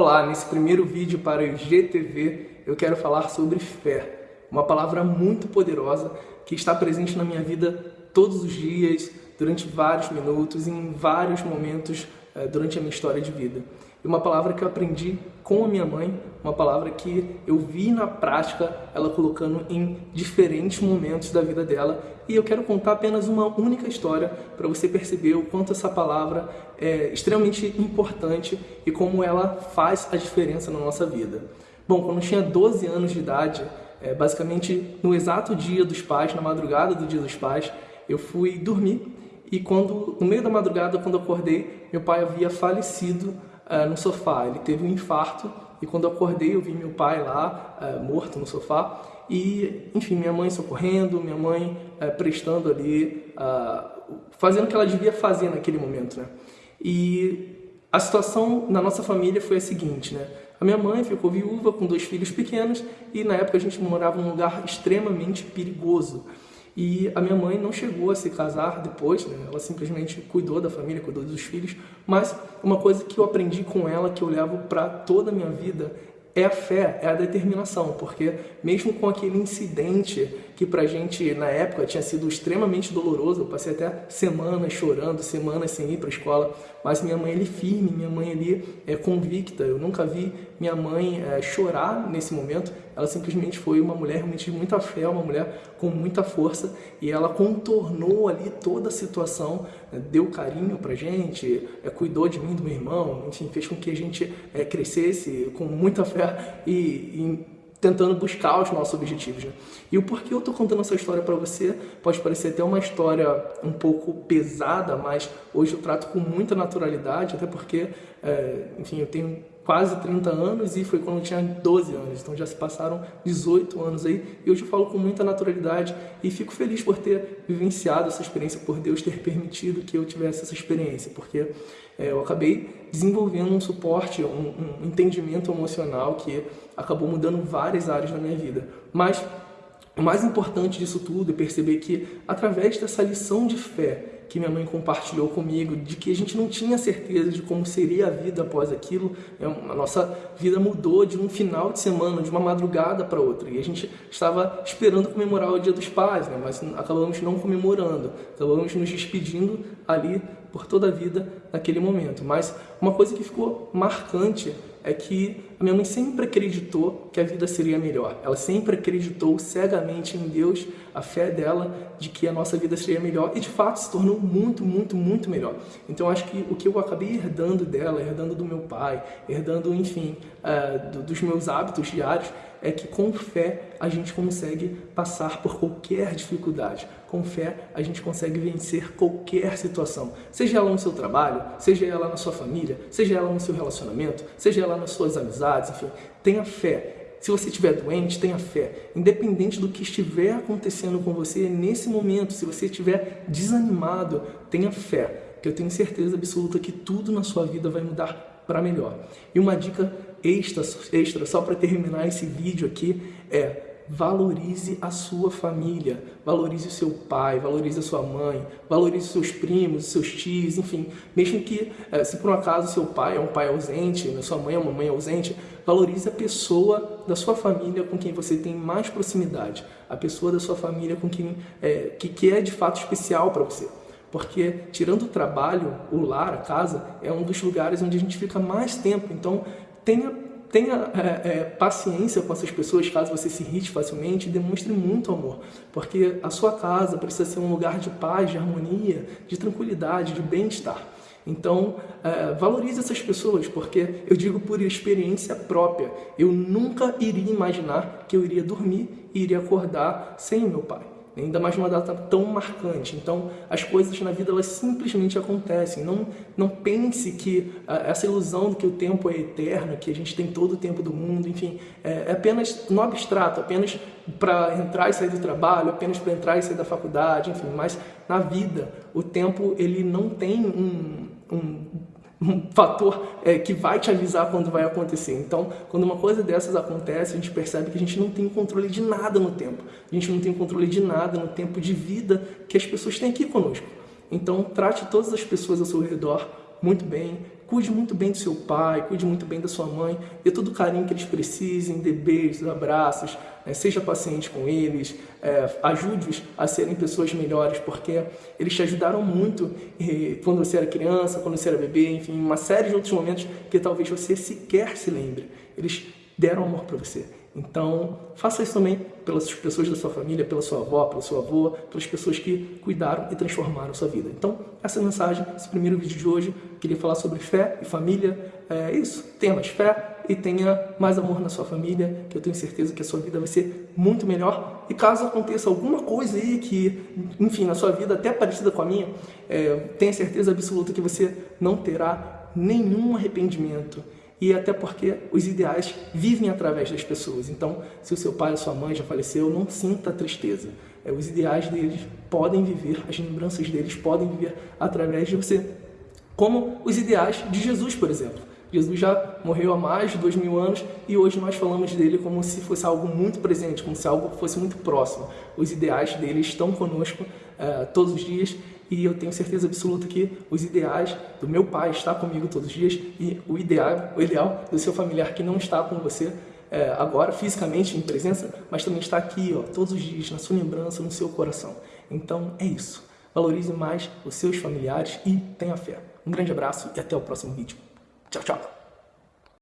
Olá, nesse primeiro vídeo para o GTV eu quero falar sobre fé, uma palavra muito poderosa que está presente na minha vida todos os dias, durante vários minutos, em vários momentos eh, durante a minha história de vida. E uma palavra que eu aprendi com a minha mãe, uma palavra que eu vi na prática ela colocando em diferentes momentos da vida dela. E eu quero contar apenas uma única história para você perceber o quanto essa palavra é extremamente importante e como ela faz a diferença na nossa vida. Bom, quando eu tinha 12 anos de idade, é, basicamente no exato dia dos pais, na madrugada do dia dos pais, eu fui dormir e quando no meio da madrugada, quando eu acordei, meu pai havia falecido uh, no sofá. Ele teve um infarto e quando eu acordei eu vi meu pai lá, uh, morto no sofá. E, enfim, minha mãe socorrendo, minha mãe uh, prestando ali, fazendo o que ela devia fazer naquele momento, né? E a situação na nossa família foi a seguinte, né? A minha mãe ficou viúva com dois filhos pequenos e na época a gente morava num lugar extremamente perigoso. E a minha mãe não chegou a se casar depois, né? ela simplesmente cuidou da família, cuidou dos filhos. Mas uma coisa que eu aprendi com ela, que eu levo para toda a minha vida, é a fé, é a determinação, porque mesmo com aquele incidente que pra gente na época tinha sido extremamente doloroso, eu passei até semanas chorando, semanas sem ir para a escola, mas minha mãe ali firme, minha mãe ali é convicta, eu nunca vi minha mãe é, chorar nesse momento, ela simplesmente foi uma mulher realmente de muita fé, uma mulher com muita força e ela contornou ali toda a situação, né, deu carinho pra gente, é, cuidou de mim, do meu irmão, enfim, fez com que a gente é, crescesse com muita fé e, e tentando buscar os nossos objetivos. Né? E o porquê eu estou contando essa história para você pode parecer até uma história um pouco pesada, mas hoje eu trato com muita naturalidade, até porque, é, enfim, eu tenho quase 30 anos e foi quando eu tinha 12 anos, então já se passaram 18 anos aí e hoje eu falo com muita naturalidade e fico feliz por ter vivenciado essa experiência, por Deus ter permitido que eu tivesse essa experiência, porque é, eu acabei desenvolvendo um suporte, um, um entendimento emocional que acabou mudando várias áreas da minha vida. Mas o mais importante disso tudo é perceber que através dessa lição de fé que minha mãe compartilhou comigo, de que a gente não tinha certeza de como seria a vida após aquilo. É a nossa vida mudou de um final de semana, de uma madrugada para outra. E a gente estava esperando comemorar o Dia dos Pais, né? mas acabamos não comemorando. Acabamos nos despedindo ali por toda a vida naquele momento. Mas uma coisa que ficou marcante é que a minha mãe sempre acreditou que a vida seria melhor. Ela sempre acreditou cegamente em Deus, a fé dela de que a nossa vida seria melhor e de fato se tornou muito, muito, muito melhor. Então acho que o que eu acabei herdando dela, herdando do meu pai, herdando, enfim, uh, dos meus hábitos diários, é que com fé a gente consegue passar por qualquer dificuldade. Com fé a gente consegue vencer qualquer situação. Seja ela no seu trabalho, seja ela na sua família, seja ela no seu relacionamento, seja ela nas suas amizades, enfim. Tenha fé. Se você estiver doente, tenha fé. Independente do que estiver acontecendo com você nesse momento, se você estiver desanimado, tenha fé. Que eu tenho certeza absoluta que tudo na sua vida vai mudar para melhor. E uma dica extra, extra só para terminar esse vídeo aqui é valorize a sua família, valorize o seu pai, valorize a sua mãe, valorize os seus primos, os seus tios, enfim, mesmo que eh, se por um acaso seu pai é um pai ausente, sua mãe é uma mãe ausente, valorize a pessoa da sua família com quem você tem mais proximidade, a pessoa da sua família com quem é, que, que é de fato especial para você. Porque, tirando o trabalho, o lar, a casa, é um dos lugares onde a gente fica mais tempo. Então, tenha, tenha é, é, paciência com essas pessoas, caso você se irrite facilmente, demonstre muito amor. Porque a sua casa precisa ser um lugar de paz, de harmonia, de tranquilidade, de bem-estar. Então, é, valorize essas pessoas, porque eu digo por experiência própria, eu nunca iria imaginar que eu iria dormir e iria acordar sem o meu pai ainda mais numa data tão marcante. Então, as coisas na vida elas simplesmente acontecem. Não, não pense que uh, essa ilusão de que o tempo é eterno, que a gente tem todo o tempo do mundo, enfim, é, é apenas no abstrato, apenas para entrar e sair do trabalho, apenas para entrar e sair da faculdade, enfim. Mas na vida, o tempo ele não tem um, um um fator é, que vai te avisar quando vai acontecer. Então, quando uma coisa dessas acontece, a gente percebe que a gente não tem controle de nada no tempo. A gente não tem controle de nada no tempo de vida que as pessoas têm aqui conosco. Então, trate todas as pessoas ao seu redor muito bem, cuide muito bem do seu pai, cuide muito bem da sua mãe, dê todo o carinho que eles precisem, dê beijos, abraços, né? seja paciente com eles, é, ajude-os a serem pessoas melhores, porque eles te ajudaram muito quando você era criança, quando você era bebê, enfim, uma série de outros momentos que talvez você sequer se lembre. Eles deram amor para você. Então, faça isso também pelas pessoas da sua família, pela sua avó, pelo seu avô, pelas pessoas que cuidaram e transformaram a sua vida. Então, essa mensagem, esse primeiro vídeo de hoje, queria falar sobre fé e família. É isso, tenha mais fé e tenha mais amor na sua família, que eu tenho certeza que a sua vida vai ser muito melhor. E caso aconteça alguma coisa aí que, enfim, na sua vida até parecida com a minha, é, tenha certeza absoluta que você não terá nenhum arrependimento e até porque os ideais vivem através das pessoas. Então, se o seu pai ou sua mãe já faleceu, não sinta tristeza. É, os ideais deles podem viver, as lembranças deles podem viver através de você. Como os ideais de Jesus, por exemplo. Jesus já morreu há mais de dois mil anos e hoje nós falamos dele como se fosse algo muito presente, como se algo fosse muito próximo. Os ideais dele estão conosco uh, todos os dias e eu tenho certeza absoluta que os ideais do meu pai estão comigo todos os dias e o ideal, o ideal do seu familiar que não está com você é, agora fisicamente em presença, mas também está aqui ó, todos os dias na sua lembrança, no seu coração. Então é isso. Valorize mais os seus familiares e tenha fé. Um grande abraço e até o próximo vídeo. 叫这。